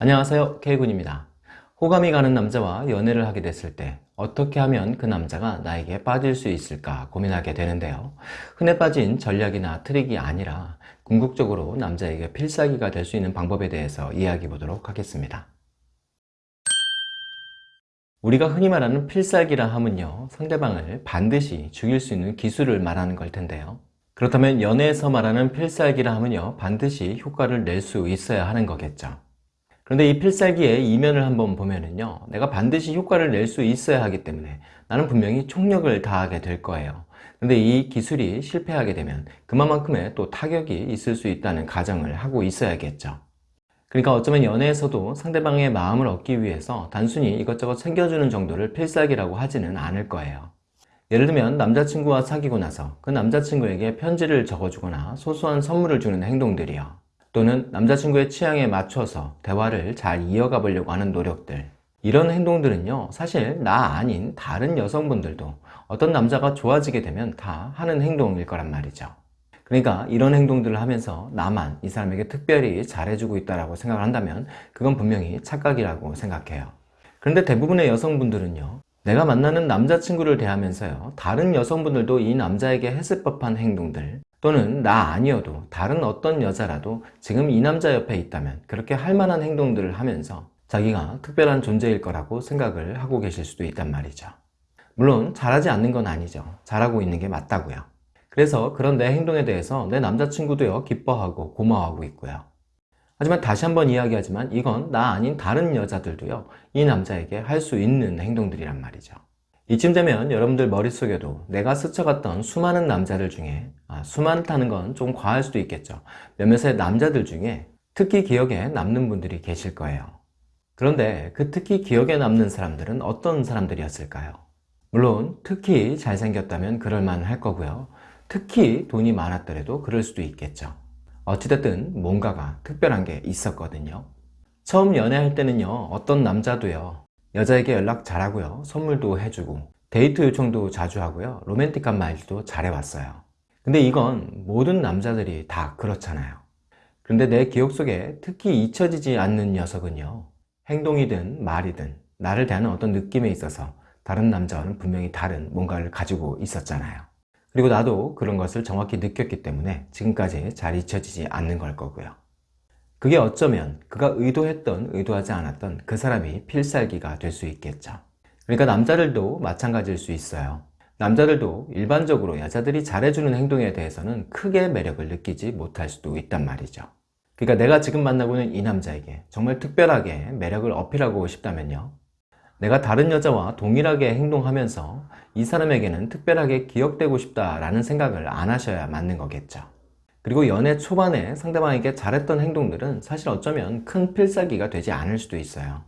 안녕하세요. K군입니다. 호감이 가는 남자와 연애를 하게 됐을 때 어떻게 하면 그 남자가 나에게 빠질 수 있을까 고민하게 되는데요. 흔해 빠진 전략이나 트릭이 아니라 궁극적으로 남자에게 필살기가 될 수 있는 방법에 대해서 이야기해 보도록 하겠습니다. 우리가 흔히 말하는 필살기라 하면요 상대방을 반드시 죽일 수 있는 기술을 말하는 걸 텐데요. 그렇다면 연애에서 말하는 필살기라 하면요 반드시 효과를 낼 수 있어야 하는 거겠죠 그런데 이 필살기의 이면을 한번 보면은요 내가 반드시 효과를 낼 수 있어야 하기 때문에 나는 분명히 총력을 다하게 될 거예요. 근데 이 기술이 실패하게 되면 그만큼의 또 타격이 있을 수 있다는 가정을 하고 있어야겠죠. 그러니까 어쩌면 연애에서도 상대방의 마음을 얻기 위해서 단순히 이것저것 챙겨주는 정도를 필살기라고 하지는 않을 거예요. 예를 들면 남자친구와 사귀고 나서 그 남자친구에게 편지를 적어주거나 소소한 선물을 주는 행동들이요 또는 남자친구의 취향에 맞춰서 대화를 잘 이어가 보려고 하는 노력들. 이런 행동들은요 사실 나 아닌 다른 여성분들도 어떤 남자가 좋아지게 되면 다 하는 행동일 거란 말이죠. 그러니까 이런 행동들을 하면서 나만 이 사람에게 특별히 잘해주고 있다고 생각을 한다면 그건 분명히 착각이라고 생각해요. 그런데 대부분의 여성분들은요 내가 만나는 남자친구를 대하면서요 다른 여성분들도 이 남자에게 했을 법한 행동들 또는 나 아니어도 다른 어떤 여자라도 지금 이 남자 옆에 있다면 그렇게 할 만한 행동들을 하면서 자기가 특별한 존재일 거라고 생각을 하고 계실 수도 있단 말이죠. 물론 잘하지 않는 건 아니죠. 잘하고 있는 게 맞다고요. 그래서 그런 내 행동에 대해서 내 남자친구도요 기뻐하고 고마워하고 있고요. 하지만 다시 한번 이야기하지만 이건 나 아닌 다른 여자들도요 이 남자에게 할 수 있는 행동들이란 말이죠 이쯤 되면 여러분들 머릿속에도 내가 스쳐갔던 수많은 남자들 중에 아, 수많다는 건 좀 과할 수도 있겠죠. 몇몇의 남자들 중에 특히 기억에 남는 분들이 계실 거예요. 그런데 그 특히 기억에 남는 사람들은 어떤 사람들이었을까요? 물론 특히 잘생겼다면 그럴만 할 거고요. 특히 돈이 많았더라도 그럴 수도 있겠죠. 어찌됐든 뭔가가 특별한 게 있었거든요. 처음 연애할 때는요 어떤 남자도요 여자에게 연락 잘하고요. 선물도 해주고 데이트 요청도 자주 하고요. 로맨틱한 말도 잘해왔어요. 근데 이건 모든 남자들이 다 그렇잖아요. 그런데 내 기억 속에 특히 잊혀지지 않는 녀석은요. 행동이든 말이든 나를 대하는 어떤 느낌에 있어서 다른 남자와는 분명히 다른 뭔가를 가지고 있었잖아요. 그리고 나도 그런 것을 정확히 느꼈기 때문에 지금까지 잘 잊혀지지 않는 걸 거고요 그게 어쩌면 그가 의도했던 의도하지 않았던 그 사람이 필살기가 될 수 있겠죠. 그러니까 남자들도 마찬가지일 수 있어요. 남자들도 일반적으로 여자들이 잘해주는 행동에 대해서는 크게 매력을 느끼지 못할 수도 있단 말이죠. 그러니까 내가 지금 만나고 있는 이 남자에게 정말 특별하게 매력을 어필하고 싶다면요. 내가 다른 여자와 동일하게 행동하면서 이 사람에게는 특별하게 기억되고 싶다라는 생각을 안 하셔야 맞는 거겠죠 그리고 연애 초반에 상대방에게 잘했던 행동들은 사실 어쩌면 큰 필살기가 되지 않을 수도 있어요.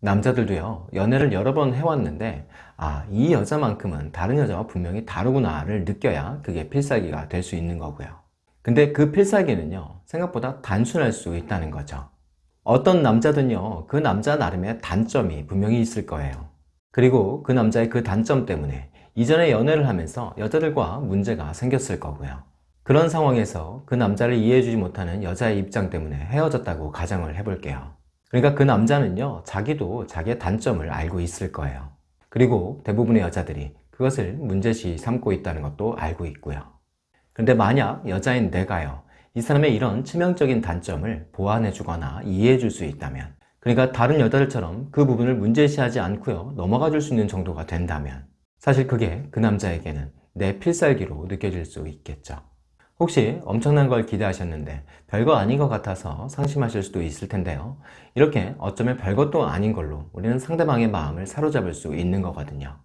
남자들도요 연애를 여러 번 해왔는데 아 이 여자만큼은 다른 여자와 분명히 다르구나를 느껴야 그게 필살기가 될 수 있는 거고요. 근데 그 필살기는요 생각보다 단순할 수 있다는 거죠. 어떤 남자든요 그 남자 나름의 단점이 분명히 있을 거예요. 그리고 그 남자의 그 단점 때문에 이전에 연애를 하면서 여자들과 문제가 생겼을 거고요 그런 상황에서 그 남자를 이해해주지 못하는 여자의 입장 때문에 헤어졌다고 가정을 해볼게요. 그러니까 그 남자는요 자기도 자기의 단점을 알고 있을 거예요. 그리고 대부분의 여자들이 그것을 문제시 삼고 있다는 것도 알고 있고요. 그런데 만약 여자인 내가요 이 사람의 이런 치명적인 단점을 보완해 주거나 이해해 줄 수 있다면 그러니까 다른 여자들처럼 그 부분을 문제시하지 않고요 넘어가 줄 수 있는 정도가 된다면 사실 그게 그 남자에게는 내 필살기로 느껴질 수 있겠죠 혹시 엄청난 걸 기대하셨는데 별거 아닌 것 같아서 상심하실 수도 있을 텐데요. 이렇게 어쩌면 별것도 아닌 걸로 우리는 상대방의 마음을 사로잡을 수 있는 거거든요.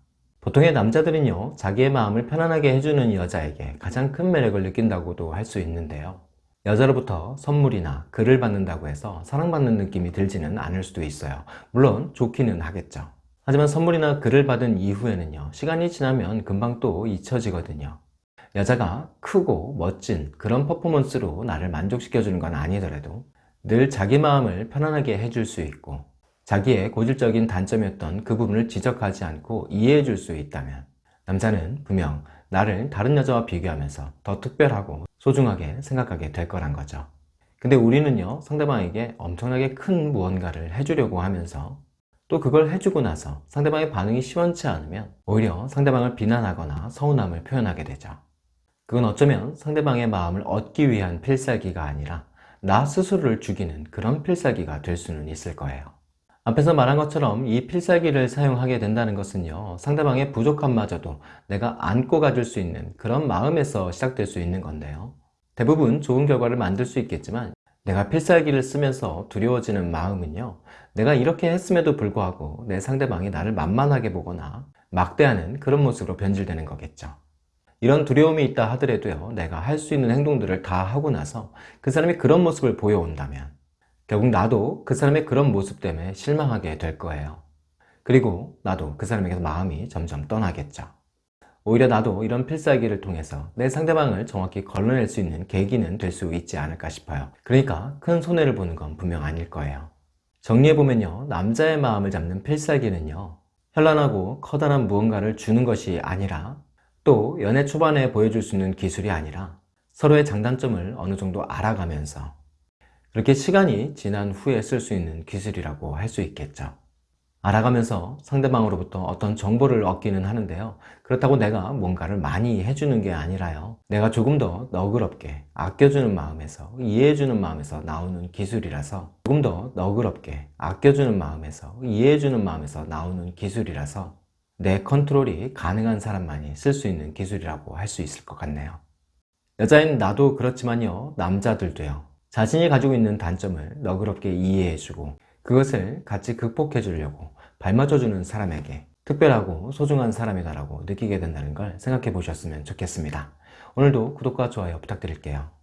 보통의 남자들은요 자기의 마음을 편안하게 해주는 여자에게 가장 큰 매력을 느낀다고도 할 수 있는데요. 여자로부터 선물이나 글을 받는다고 해서 사랑받는 느낌이 들지는 않을 수도 있어요. 물론 좋기는 하겠죠. 하지만 선물이나 글을 받은 이후에는요 시간이 지나면 금방 또 잊혀지거든요 여자가 크고 멋진 그런 퍼포먼스로 나를 만족시켜주는 건 아니더라도 늘 자기 마음을 편안하게 해줄 수 있고 자기의 고질적인 단점이었던 그 부분을 지적하지 않고 이해해 줄 수 있다면 남자는 분명 나를 다른 여자와 비교하면서 더 특별하고 소중하게 생각하게 될 거란 거죠. 근데 우리는요 상대방에게 엄청나게 큰 무언가를 해주려고 하면서 또 그걸 해주고 나서 상대방의 반응이 시원치 않으면 오히려 상대방을 비난하거나 서운함을 표현하게 되죠 그건 어쩌면 상대방의 마음을 얻기 위한 필살기가 아니라 나 스스로를 죽이는 그런 필살기가 될 수는 있을 거예요. 앞에서 말한 것처럼 이 필살기를 사용하게 된다는 것은요 상대방의 부족함마저도 내가 안고 가줄 수 있는 그런 마음에서 시작될 수 있는 건데요. 대부분 좋은 결과를 만들 수 있겠지만 내가 필살기를 쓰면서 두려워지는 마음은요 내가 이렇게 했음에도 불구하고 내 상대방이 나를 만만하게 보거나 막대하는 그런 모습으로 변질되는 거겠죠 이런 두려움이 있다 하더라도요 내가 할 수 있는 행동들을 다 하고 나서 그 사람이 그런 모습을 보여온다면 결국 나도 그 사람의 그런 모습 때문에 실망하게 될 거예요. 그리고 나도 그 사람에게서 마음이 점점 떠나겠죠. 오히려 나도 이런 필살기를 통해서 내 상대방을 정확히 걸러낼 수 있는 계기는 될 수 있지 않을까 싶어요. 그러니까 큰 손해를 보는 건 분명 아닐 거예요. 정리해보면요 남자의 마음을 잡는 필살기는요 현란하고 커다란 무언가를 주는 것이 아니라 또 연애 초반에 보여줄 수 있는 기술이 아니라 서로의 장단점을 어느 정도 알아가면서 그렇게 시간이 지난 후에 쓸 수 있는 기술이라고 할 수 있겠죠. 알아가면서 상대방으로부터 어떤 정보를 얻기는 하는데요. 그렇다고 내가 뭔가를 많이 해주는 게 아니라요. 내가 조금 더 너그럽게 아껴주는 마음에서 이해해주는 마음에서 나오는 기술이라서 조금 더 너그럽게 아껴주는 마음에서 이해해주는 마음에서 나오는 기술이라서 내 컨트롤이 가능한 사람만이 쓸 수 있는 기술이라고 할 수 있을 것 같네요 여자인 나도 그렇지만요 남자들도요 자신이 가지고 있는 단점을 너그럽게 이해해주고 그것을 같이 극복해 주려고 발맞춰 주는 사람에게 특별하고 소중한 사람이다라고 느끼게 된다는 걸 생각해 보셨으면 좋겠습니다. 오늘도 구독과 좋아요 부탁드릴게요.